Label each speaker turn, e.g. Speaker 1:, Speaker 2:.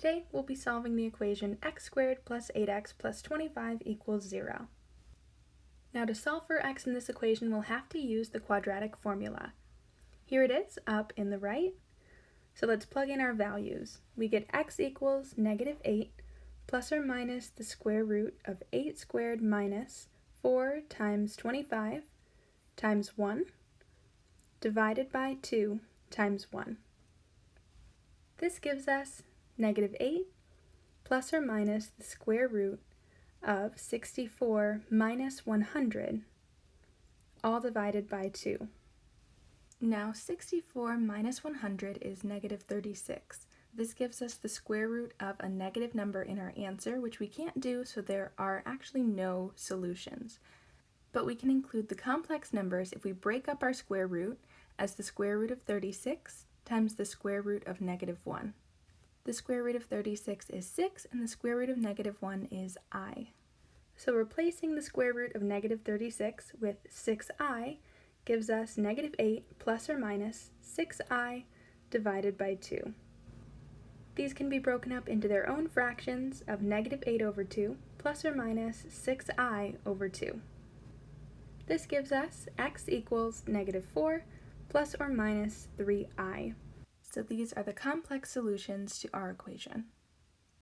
Speaker 1: Today we'll be solving the equation x squared plus 8x plus 25 equals 0. Now to solve for x in this equation we'll have to use the quadratic formula. Here it is up in the right. So let's plug in our values. We get x equals negative 8 plus or minus the square root of 8 squared minus 4 times 25 times 1 divided by 2 times 1. This gives us negative 8 plus or minus the square root of 64 minus 100, all divided by 2. Now 64 minus 100 is negative 36. This gives us the square root of a negative number in our answer, which we can't do, so there are actually no solutions. But we can include the complex numbers if we break up our square root as the square root of 36 times the square root of negative 1. The square root of 36 is 6, and the square root of negative 1 is i. So replacing the square root of negative 36 with 6i gives us negative 8 plus or minus 6i divided by 2. These can be broken up into their own fractions of negative 8 over 2 plus or minus 6i over 2. This gives us x equals negative 4 plus or minus 3i. So these are the complex solutions to our equation.